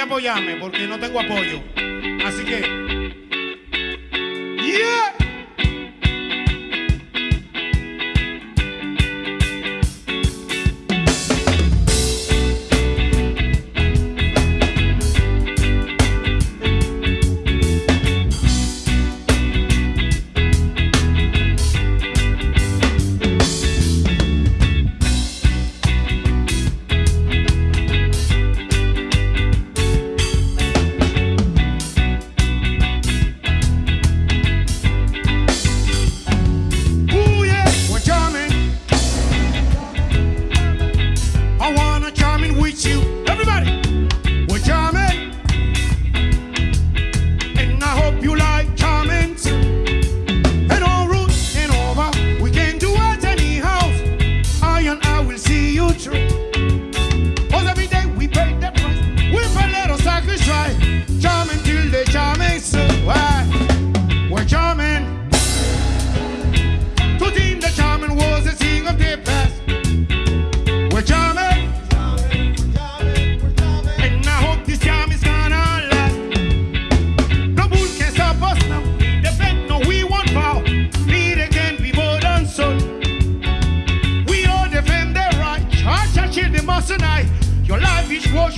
apoyarme porque no tengo apoyo. Así que. ¡Yeah!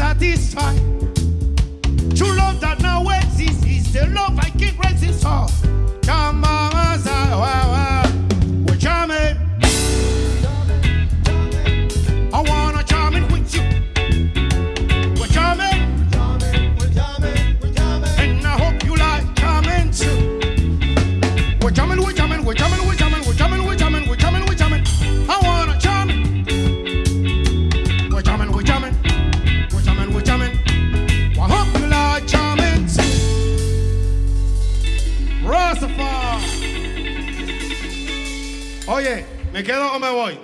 satisfied. True love that now exists is the love I keep raising source. ¿Me quedo o me voy?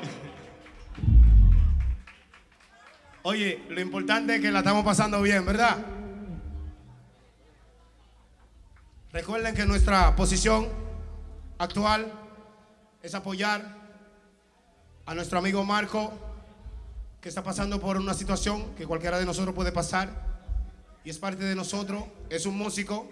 Oye, lo importante es que la estamos pasando bien, ¿verdad? Recuerden que nuestra posición actual es apoyar a nuestro amigo Marco, que está pasando por una situación que cualquiera de nosotros puede pasar, y es parte de nosotros, es un músico,